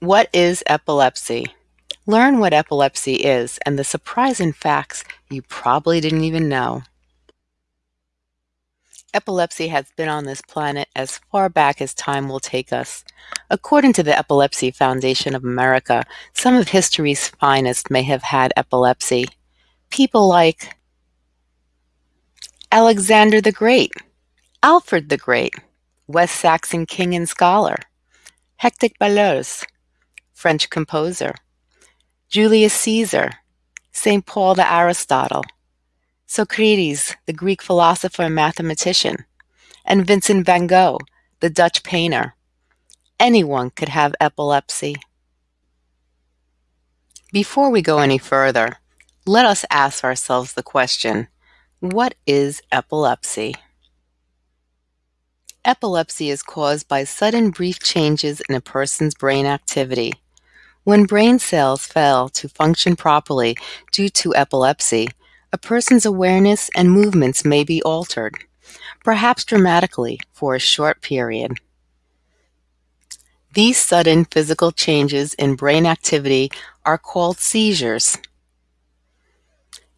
What is epilepsy? Learn what epilepsy is and the surprising facts you probably didn't even know. Epilepsy has been on this planet as far back as time will take us. According to the Epilepsy Foundation of America, some of history's finest may have had epilepsy. People like Alexander the Great, Alfred the Great, West Saxon king and scholar, Hector Berlioz, French composer, Julius Caesar, St. Paul the Aristotle, Socrates, the Greek philosopher and mathematician, and Vincent van Gogh, the Dutch painter. Anyone could have epilepsy. Before we go any further, let us ask ourselves the question, what is epilepsy? Epilepsy is caused by sudden brief changes in a person's brain activity. When brain cells fail to function properly due to epilepsy, a person's awareness and movements may be altered, perhaps dramatically for a short period. These sudden physical changes in brain activity are called seizures.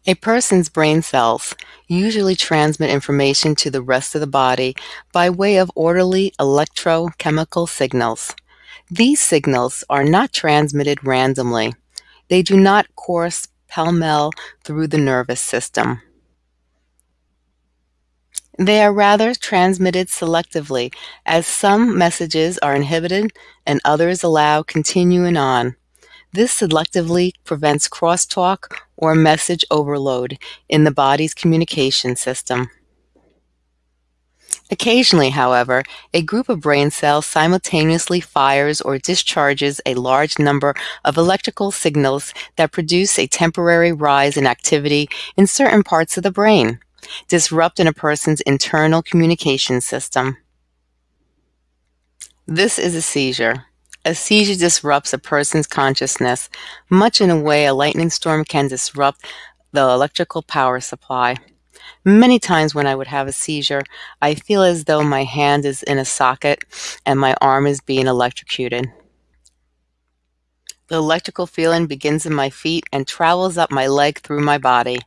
A person's brain cells usually transmit information to the rest of the body by way of orderly electrochemical signals. These signals are not transmitted randomly. They do not course pell-mell through the nervous system. They are rather transmitted selectively, as some messages are inhibited and others allow continuing on. This selectively prevents crosstalk or message overload in the body's communication system. Occasionally, however, a group of brain cells simultaneously fires or discharges a large number of electrical signals that produce a temporary rise in activity in certain parts of the brain, disrupting a person's internal communication system. This is a seizure. A seizure disrupts a person's consciousness, much in a way a lightning storm can disrupt the electrical power supply. Many times when I would have a seizure, I feel as though my hand is in a socket and my arm is being electrocuted. The electrical feeling begins in my feet and travels up my leg through my body.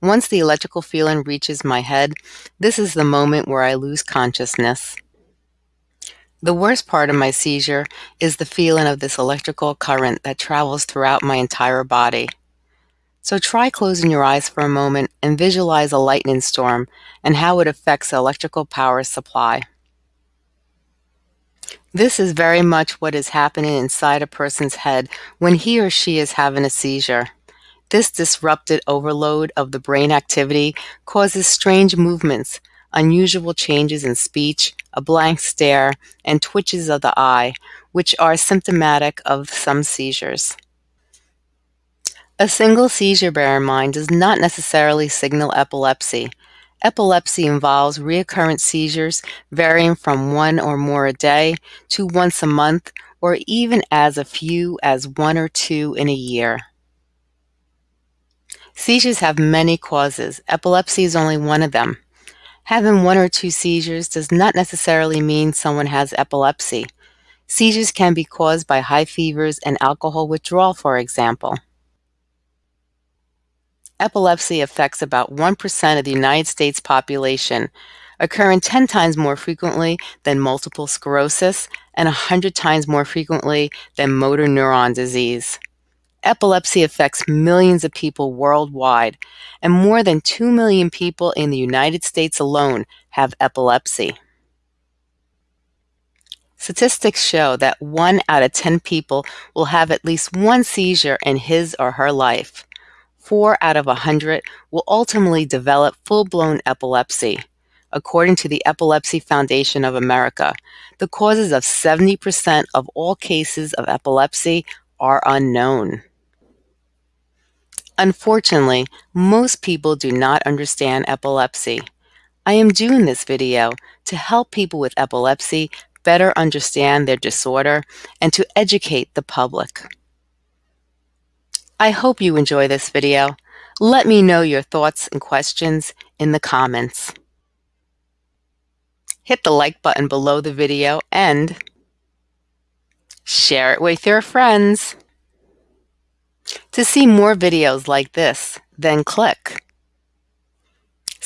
Once the electrical feeling reaches my head, this is the moment where I lose consciousness. The worst part of my seizure is the feeling of this electrical current that travels throughout my entire body. So try closing your eyes for a moment and visualize a lightning storm and how it affects the electrical power supply. This is very much what is happening inside a person's head when he or she is having a seizure. This disrupted overload of the brain activity causes strange movements, unusual changes in speech, a blank stare, and twitches of the eye, which are symptomatic of some seizures. A single seizure, bear in mind, does not necessarily signal epilepsy. Epilepsy involves recurrent seizures varying from one or more a day to once a month or even as a few as one or two in a year. Seizures have many causes. Epilepsy is only one of them. Having one or two seizures does not necessarily mean someone has epilepsy. Seizures can be caused by high fevers and alcohol withdrawal, for example. Epilepsy affects about 1% of the United States population, occurring 10 times more frequently than multiple sclerosis and 100 times more frequently than motor neuron disease. Epilepsy affects millions of people worldwide, and more than 2 million people in the United States alone have epilepsy. Statistics show that 1 out of 10 people will have at least one seizure in his or her life four out of a 100 will ultimately develop full-blown epilepsy. According to the Epilepsy Foundation of America, the causes of 70% of all cases of epilepsy are unknown. Unfortunately, most people do not understand epilepsy. I am doing this video to help people with epilepsy better understand their disorder and to educate the public. I hope you enjoy this video. Let me know your thoughts and questions in the comments. Hit the like button below the video and share it with your friends. To see more videos like this, then click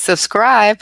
subscribe.